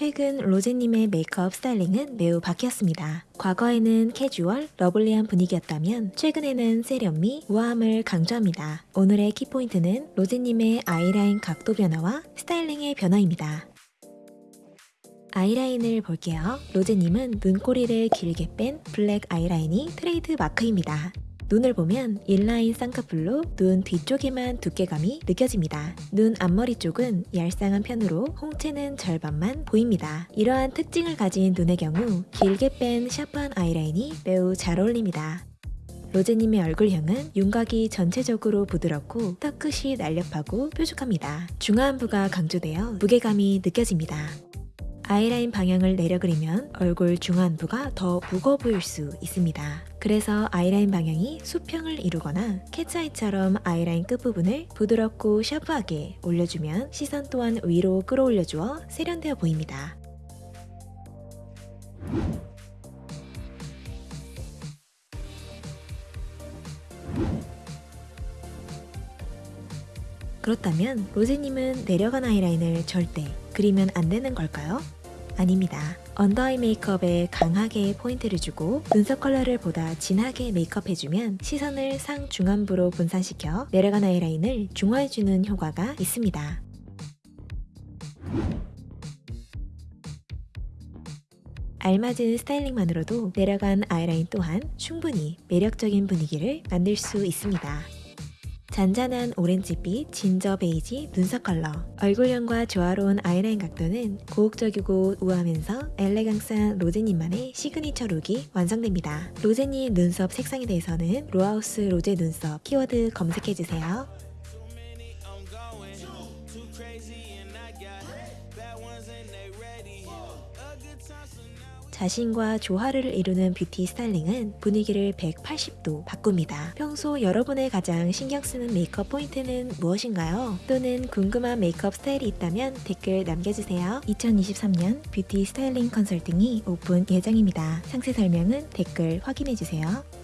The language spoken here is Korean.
최근 로제님의 메이크업 스타일링은 매우 바뀌었습니다. 과거에는 캐주얼, lovely한 분위기였다면 최근에는 세련미, 우아함을 강조합니다. 오늘의 키포인트는 로제님의 아이라인 각도 변화와 스타일링의 변화입니다. 아이라인을 볼게요. 로제님은 눈꼬리를 길게 뺀 블랙 아이라인이 트레이드 마크입니다. 눈을 보면 inline 쌍꺼풀로 눈 뒤쪽에만 두께감이 느껴집니다. 눈 앞머리 쪽은 얄쌍한 편으로 홍채는 절반만 보입니다. 이러한 특징을 가진 눈의 경우 길게 뺀 샤프한 아이라인이 매우 잘 어울립니다. 로제님의 얼굴형은 윤곽이 전체적으로 부드럽고 턱끝이 날렵하고 뾰족합니다. 중화안부가 강조되어 무게감이 느껴집니다. 아이라인 방향을 내려 그리면 얼굴 중안부가 더 무거워 보일 수 있습니다. 그래서 아이라인 방향이 수평을 이루거나 캣츠아이처럼 아이라인 끝부분을 부드럽고 샤프하게 올려주면 시선 또한 위로 끌어올려주어 세련되어 보입니다. 그렇다면 로제님은 내려간 아이라인을 절대 그리면 안 되는 걸까요? 아닙니다. under eye 메이크업에 강하게 포인트를 주고 눈썹 컬러를 보다 진하게 메이크업해주면 시선을 상중안부로 분산시켜 내려간 아이라인을 중화해주는 효과가 있습니다. 알맞은 스타일링만으로도 내려간 아이라인 또한 충분히 매력적인 분위기를 만들 수 있습니다. 잔잔한 오렌지빛 진저 베이지 눈썹 컬러 얼굴형과 조화로운 아이라인 각도는 고혹적이고 우아하면서 엘레강스한 로제님만의 signature look이 완성됩니다. 로제님 눈썹 색상에 대해서는 로하우스 로제 눈썹 키워드 검색해주세요. Crazy and I got bad ones and they ready. A good time. 자신과 조화를 이루는 뷰티 스타일링은 분위기를 180도 바꿉니다. 평소 여러분의 가장 신경 쓰는 메이크업 포인트는 무엇인가요? 또는 궁금한 메이크업 스타일이 있다면 댓글 남겨주세요. 2023년 뷰티 스타일링 컨설팅이 오픈 예정입니다. 상세 설명은 댓글 확인해주세요.